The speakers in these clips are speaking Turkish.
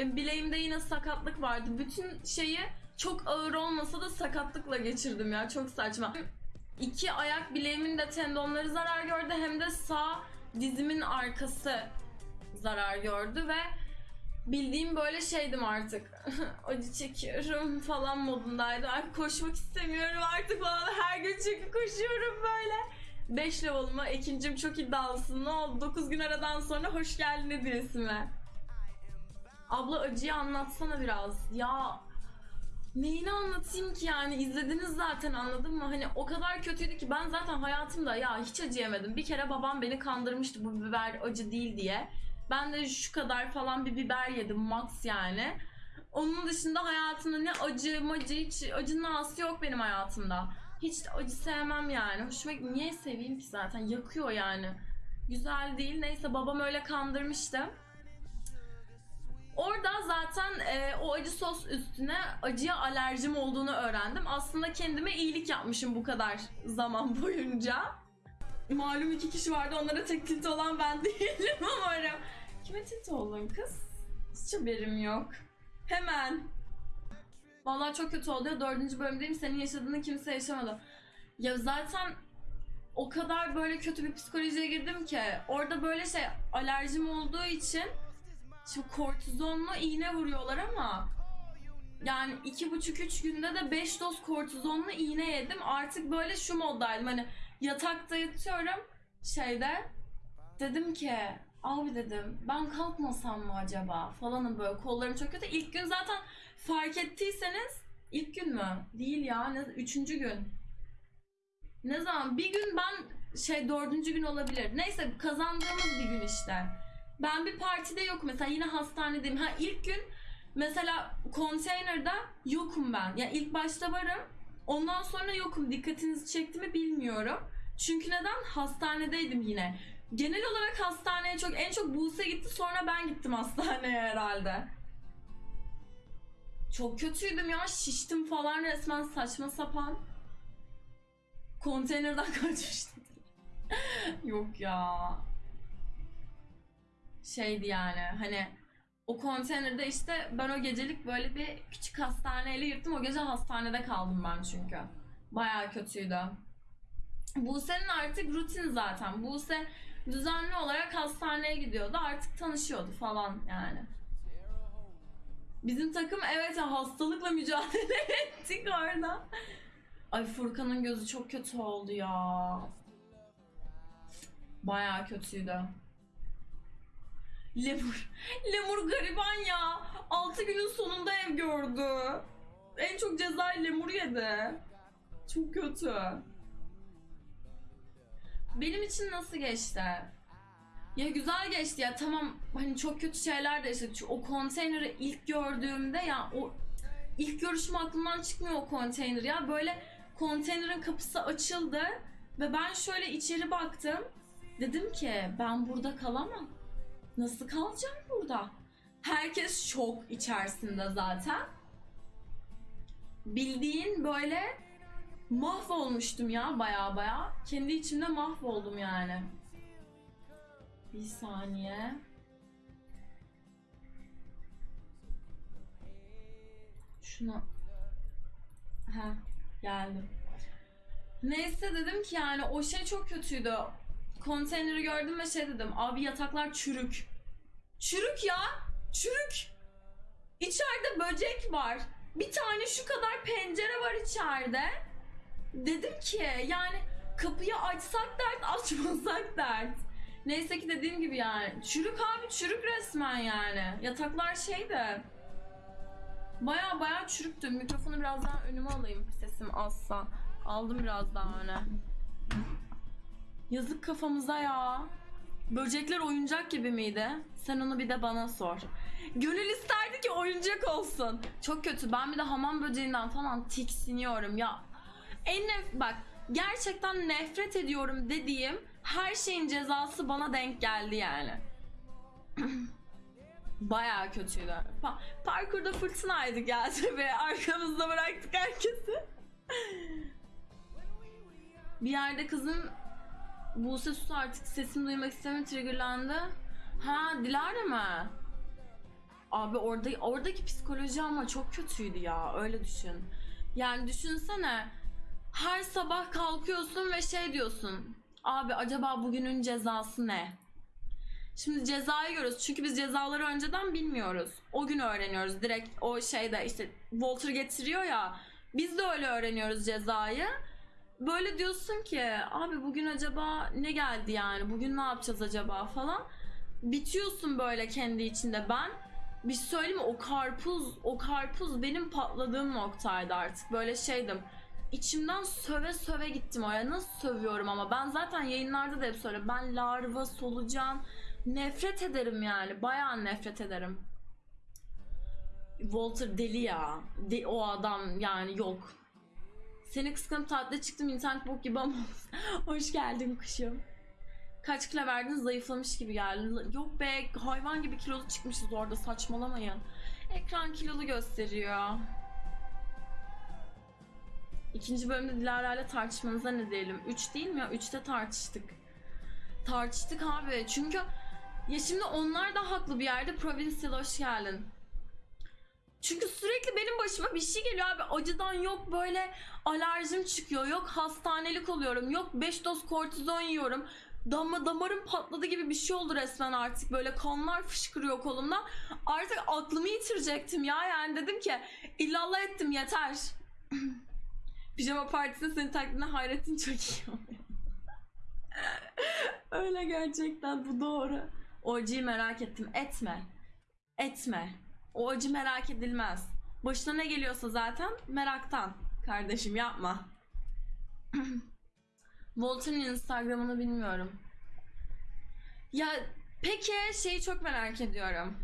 Benim bileğimde yine sakatlık vardı. Bütün şeyi çok ağır olmasa da sakatlıkla geçirdim ya. Çok saçma. İki ayak bileğimin de tendonları zarar gördü hem de sağ dizimin arkası zarar gördü ve bildiğim böyle şeydim artık. Acı çekiyorum falan modundaydı. Ay koşmak istemiyorum artık falan. Her gün çünkü koşuyorum böyle. 5 level'ıma ikincim çok iddialısın. Ne oldu? 9 gün aradan sonra hoş geldin hediyesime. Abla acıyı anlatsana biraz. Ya neyini anlatayım ki yani izlediniz zaten anladın mı? Hani o kadar kötüydü ki ben zaten hayatımda ya hiç acı. Bir kere babam beni kandırmıştı bu biber acı değil diye. Ben de şu kadar falan bir biber yedim max yani. Onun dışında hayatımda ne acı macı hiç acının ağası yok benim hayatımda. Hiç acı sevmem yani. Hoşuma niye seveyim ki zaten yakıyor yani. Güzel değil. Neyse babam öyle kandırmıştı. Orada zaten e, o acı sos üstüne acıya alerjim olduğunu öğrendim. Aslında kendime iyilik yapmışım bu kadar zaman boyunca. Malum iki kişi vardı onlara tek tilt olan ben değilim umarım. Kime tilt oldun kız? Hiç haberim yok. Hemen. Vallahi çok kötü oldu ya dördüncü bölümdeyim senin yaşadığını kimse yaşamadı. Ya zaten o kadar böyle kötü bir psikolojiye girdim ki orada böyle şey alerjim olduğu için Şimdi kortizonlu iğne vuruyorlar ama yani iki buçuk üç günde de 5 doz kortizonlu iğne yedim. Artık böyle şu moddaydım hani yatakta yatıyorum şeyde dedim ki abi dedim ben kalkmasam mı acaba falanım böyle kollarım çok kötü. İlk gün zaten fark ettiyseniz ilk gün mü? Değil ya ne, üçüncü gün. Ne zaman? Bir gün ben şey dördüncü gün olabilir. Neyse kazandığımız bir gün işte. Ben bir partide yokum mesela yine hastanedeyim. Ha ilk gün mesela konteynerda yokum ben. Ya ilk başta varım. Ondan sonra yokum. Dikkatinizi çekti mi bilmiyorum. Çünkü neden? Hastanedeydim yine. Genel olarak hastaneye çok en çok Buse gitti sonra ben gittim hastaneye herhalde. Çok kötüydüm ya şiştim falan resmen saçma sapan. Konteynerden kaçmıştım. Yok ya şeydi yani hani o konteynerde işte ben o gecelik böyle bir küçük hastaneyle yırttım. O gece hastanede kaldım ben çünkü. Bayağı kötüydü. Buse'nin artık rutin zaten. Buse düzenli olarak hastaneye gidiyordu. Artık tanışıyordu falan yani. Bizim takım evet hastalıkla mücadele ettik orada. Ay Furkan'ın gözü çok kötü oldu ya. Bayağı kötüydü. Lemur. Lemur gariban ya. 6 günün sonunda ev gördü. En çok cezayı lemur yedi. Çok kötü. Benim için nasıl geçti? Ya güzel geçti ya tamam hani çok kötü şeyler de yaşadık. O konteyneri ilk gördüğümde ya o ilk görüşüm aklımdan çıkmıyor o konteyner ya. Böyle konteynerin kapısı açıldı ve ben şöyle içeri baktım. Dedim ki ben burada kalamam. Nasıl kalacağım burada? Herkes şok içerisinde zaten. Bildiğin böyle mahvolmuştum ya baya baya. Kendi içimde mahvoldum yani. Bir saniye. Şuna... Ha geldim. Neyse dedim ki yani o şey çok kötüydü konteyneri gördüm ve şey dedim. Abi yataklar çürük. Çürük ya. Çürük. İçeride böcek var. Bir tane şu kadar pencere var içeride. Dedim ki yani kapıyı açsak dert açmasak dert. Neyse ki dediğim gibi yani. Çürük abi çürük resmen yani. Yataklar şeydi. Baya baya çürüktü. Mikrofonu biraz daha önüme alayım sesim azsa. Aldım biraz daha öne. Yazık kafamıza ya. Böcekler oyuncak gibi miydi? Sen onu bir de bana sor. Gönül isterdi ki oyuncak olsun. Çok kötü. Ben bir de hamam böceğinden falan tiksiniyorum ya. En nef bak gerçekten nefret ediyorum dediğim her şeyin cezası bana denk geldi yani. Bayağı kötüydü. Pa- parkurda fırtınaydı geldi ve arkamızda bıraktık herkesi. bir yerde kızın Buse sus artık sesimi duymak istemiyor triggerlandı. Ha Dilara mı? Abi orada oradaki psikoloji ama çok kötüydü ya öyle düşün. Yani düşünsene her sabah kalkıyorsun ve şey diyorsun. Abi acaba bugünün cezası ne? Şimdi cezayı görüyoruz. Çünkü biz cezaları önceden bilmiyoruz. O gün öğreniyoruz. Direkt o şeyde işte Walter getiriyor ya. Biz de öyle öğreniyoruz cezayı. Böyle diyorsun ki abi bugün acaba ne geldi yani? Bugün ne yapacağız acaba falan. Bitiyorsun böyle kendi içinde ben. Bir şey söyleyeyim mi? O karpuz, o karpuz benim patladığım noktaydı artık. Böyle şeydim. İçimden söve söve gittim oraya. Nasıl sövüyorum ama ben zaten yayınlarda da hep söylüyorum. Ben larva, solucan, nefret ederim yani. Bayağı nefret ederim. Walter deli ya. De- o adam yani yok. Seni kıskanıp tatile çıktım internet bok gibi ama hoş geldin kuşum. Kaç kilo verdin zayıflamış gibi geldin. Yok be hayvan gibi kilolu çıkmışız orada saçmalamayın. Ekran kilolu gösteriyor. İkinci bölümde Dilara ile tartışmanıza ne diyelim? 3 değil mi ya? 3'te tartıştık. Tartıştık abi. Çünkü ya şimdi onlar da haklı bir yerde. Provincial hoş geldin. Çünkü sürekli benim başıma bir şey geliyor abi. Acıdan yok böyle alerjim çıkıyor. Yok hastanelik oluyorum. Yok 5 doz kortizon yiyorum. Dama, damarım patladı gibi bir şey oldu resmen artık. Böyle kanlar fışkırıyor kolumdan. Artık aklımı yitirecektim ya. Yani dedim ki illallah ettim yeter. Pijama partisinde senin taklidine hayretin çok iyi. Öyle gerçekten bu doğru. O acıyı merak ettim. Etme. Etme. O acı merak edilmez. Başına ne geliyorsa zaten meraktan. Kardeşim yapma. Walter'ın Instagram'ını bilmiyorum. Ya peki şeyi çok merak ediyorum.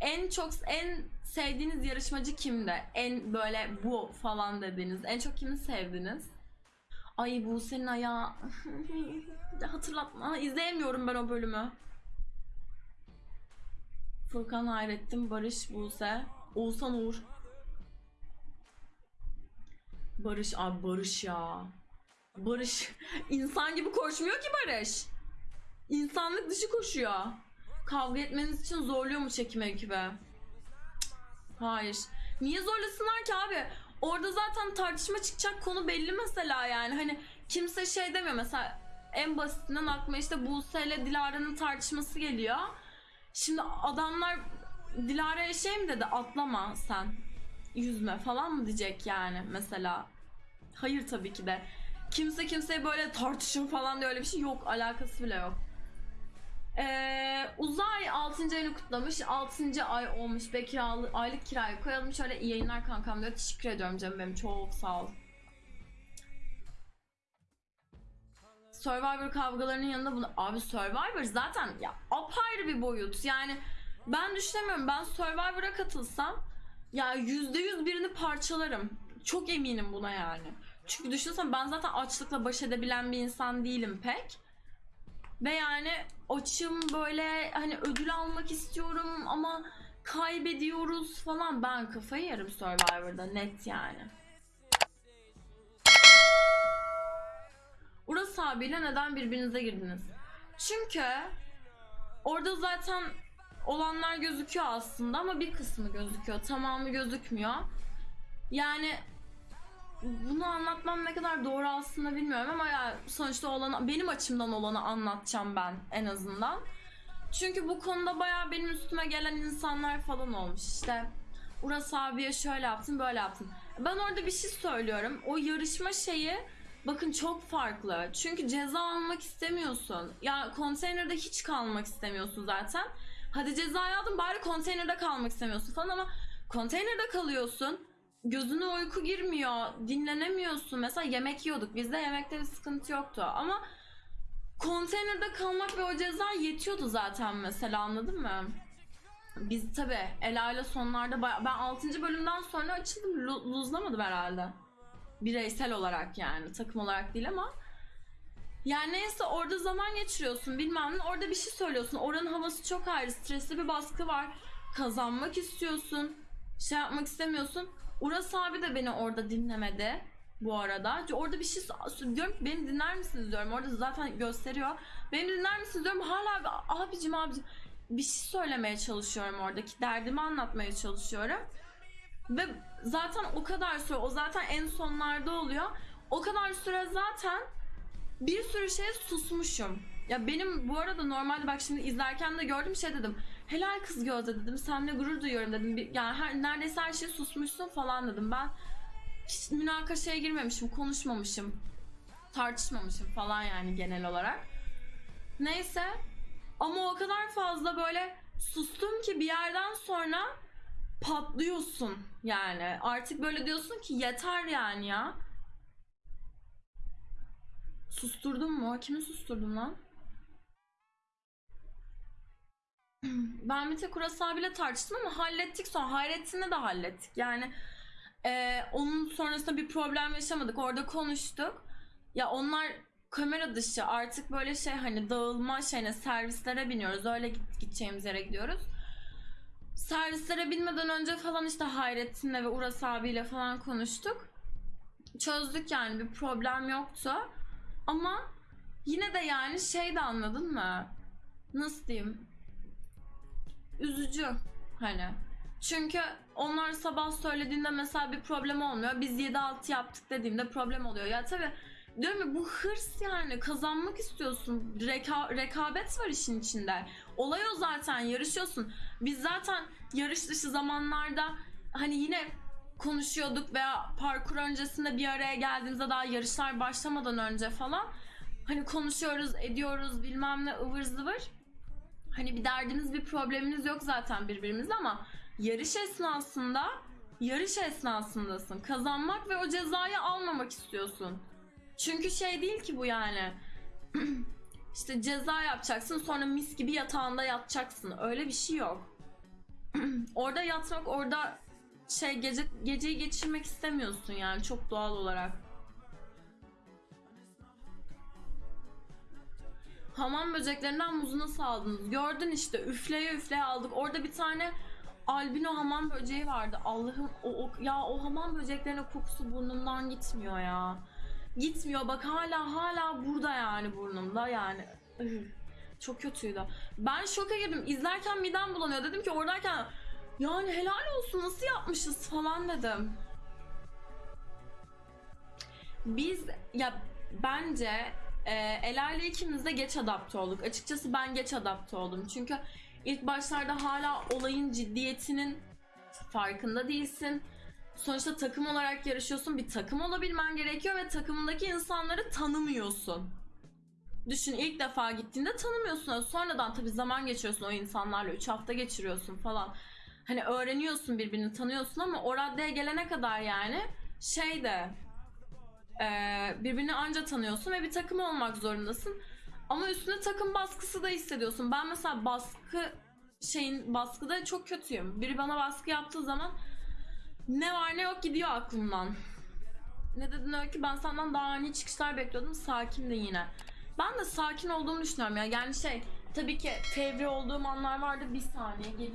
En çok en sevdiğiniz yarışmacı kimdi? En böyle bu falan dediğiniz. En çok kimi sevdiniz? Ay bu senin ayağı. Hatırlatma. İzleyemiyorum ben o bölümü. Furkan Hayrettin, Barış Buse, Oğuzhan Uğur. Barış abi Barış ya. Barış insan gibi koşmuyor ki Barış. İnsanlık dışı koşuyor. Kavga etmeniz için zorluyor mu çekim ekibi? Hayır. Niye zorlasınlar ki abi? Orada zaten tartışma çıkacak konu belli mesela yani. Hani kimse şey demiyor mesela en basitinden aklıma işte Buse ile Dilara'nın tartışması geliyor. Şimdi adamlar Dilara'ya şey mi dedi atlama sen yüzme falan mı diyecek yani mesela. Hayır tabii ki de. Kimse kimseye böyle tartışın falan diye öyle bir şey yok. Alakası bile yok. Ee, Uzay 6. ayını kutlamış. 6. ay olmuş. Bekir aylık kirayı koyalım. Şöyle iyi yayınlar kankam diyor. Teşekkür ediyorum canım benim. Çok sağ ol. Survivor kavgalarının yanında bunu... Abi Survivor zaten ya apayrı bir boyut. Yani ben düşünemiyorum. Ben Survivor'a katılsam ya yüzde yüz birini parçalarım. Çok eminim buna yani. Çünkü düşünsene ben zaten açlıkla baş edebilen bir insan değilim pek. Ve yani açım böyle hani ödül almak istiyorum ama kaybediyoruz falan. Ben kafayı yerim Survivor'da net yani. Uras abiyle neden birbirinize girdiniz? Çünkü orada zaten olanlar gözüküyor aslında ama bir kısmı gözüküyor. Tamamı gözükmüyor. Yani bunu anlatmam ne kadar doğru aslında bilmiyorum ama ya sonuçta olanı, benim açımdan olanı anlatacağım ben en azından. Çünkü bu konuda bayağı benim üstüme gelen insanlar falan olmuş işte. Uras abiye şöyle yaptın böyle yaptın. Ben orada bir şey söylüyorum. O yarışma şeyi bakın çok farklı. Çünkü ceza almak istemiyorsun. Ya konteynerde hiç kalmak istemiyorsun zaten. Hadi cezayı aldın bari konteynerde kalmak istemiyorsun falan ama konteynerde kalıyorsun. Gözüne uyku girmiyor, dinlenemiyorsun. Mesela yemek yiyorduk. Bizde yemekte bir sıkıntı yoktu ama konteynerde kalmak ve o ceza yetiyordu zaten mesela anladın mı? Biz tabi Ela ile sonlarda ben 6. bölümden sonra açıldım. Lu- Luzlamadım herhalde. Bireysel olarak yani takım olarak değil ama yani neyse orada zaman geçiriyorsun bilmem ne. Orada bir şey söylüyorsun. Oranın havası çok ayrı stresli bir baskı var. Kazanmak istiyorsun şey yapmak istemiyorsun. Uras abi de beni orada dinlemedi bu arada. Orada bir şey diyorum ki beni dinler misiniz? diyorum. Orada zaten gösteriyor. Beni dinler misiniz? diyorum. Hala abi, abicim abicim. Bir şey söylemeye çalışıyorum oradaki derdimi anlatmaya çalışıyorum. Ve zaten o kadar süre o zaten en sonlarda oluyor. O kadar süre zaten bir sürü şeye susmuşum. Ya benim bu arada normalde bak şimdi izlerken de gördüm şey dedim. Helal kız Gözde dedim. Seninle gurur duyuyorum dedim. Yani her, neredeyse her şeyi susmuşsun falan dedim. Ben hiç münakaşaya girmemişim, konuşmamışım. Tartışmamışım falan yani genel olarak. Neyse. Ama o kadar fazla böyle sustum ki bir yerden sonra patlıyorsun yani. Artık böyle diyorsun ki yeter yani ya. Susturdum mu? Kimi susturdum lan? Ben Mete Kuras abiyle tartıştım ama hallettik sonra. Hayrettin'le de hallettik. Yani e, onun sonrasında bir problem yaşamadık. Orada konuştuk. Ya onlar kamera dışı artık böyle şey hani dağılma şeyine servislere biniyoruz. Öyle gideceğimiz yere gidiyoruz. Servislere binmeden önce falan işte Hayrettin'le ve Uras abiyle falan konuştuk. Çözdük yani bir problem yoktu. Ama yine de yani şey de anladın mı? Nasıl diyeyim? Üzücü hani. Çünkü onlar sabah söylediğinde mesela bir problem olmuyor. Biz 7-6 yaptık dediğimde problem oluyor. Ya tabii diyorum ya bu hırs yani kazanmak istiyorsun. Reka- rekabet var işin içinde. Olay o zaten yarışıyorsun. Biz zaten yarış dışı zamanlarda hani yine konuşuyorduk veya parkur öncesinde bir araya geldiğimizde daha yarışlar başlamadan önce falan hani konuşuyoruz ediyoruz bilmem ne ıvır zıvır hani bir derdimiz bir problemimiz yok zaten birbirimizle ama yarış esnasında yarış esnasındasın kazanmak ve o cezayı almamak istiyorsun çünkü şey değil ki bu yani işte ceza yapacaksın sonra mis gibi yatağında yatacaksın öyle bir şey yok orada yatmak orada şey gece geceyi geçirmek istemiyorsun yani çok doğal olarak. Hamam böceklerinden muzu nasıl aldınız? Gördün işte üfleye üfleye aldık. Orada bir tane albino hamam böceği vardı. Allah'ım o, o- ya o hamam böceklerinin kokusu burnumdan gitmiyor ya. Gitmiyor bak hala hala burada yani burnumda yani. Çok kötüydü. Ben şoka girdim. İzlerken midem bulanıyor. Dedim ki oradayken yani helal olsun nasıl yapmışız falan dedim. Biz ya bence e, Ela ile ikimiz de geç adapte olduk. Açıkçası ben geç adapte oldum. Çünkü ilk başlarda hala olayın ciddiyetinin farkında değilsin. Sonuçta takım olarak yarışıyorsun. Bir takım olabilmen gerekiyor ve takımındaki insanları tanımıyorsun. Düşün ilk defa gittiğinde tanımıyorsun. Sonradan tabii zaman geçiriyorsun o insanlarla. 3 hafta geçiriyorsun falan hani öğreniyorsun birbirini tanıyorsun ama o raddeye gelene kadar yani şey de e, birbirini anca tanıyorsun ve bir takım olmak zorundasın. Ama üstüne takım baskısı da hissediyorsun. Ben mesela baskı şeyin baskıda çok kötüyüm. Biri bana baskı yaptığı zaman ne var ne yok gidiyor aklımdan. Ne dedin öyle ki ben senden daha ani çıkışlar bekliyordum. Sakin de yine. Ben de sakin olduğumu düşünüyorum ya. Yani şey tabii ki fevri olduğum anlar vardı. Bir saniye geliyor.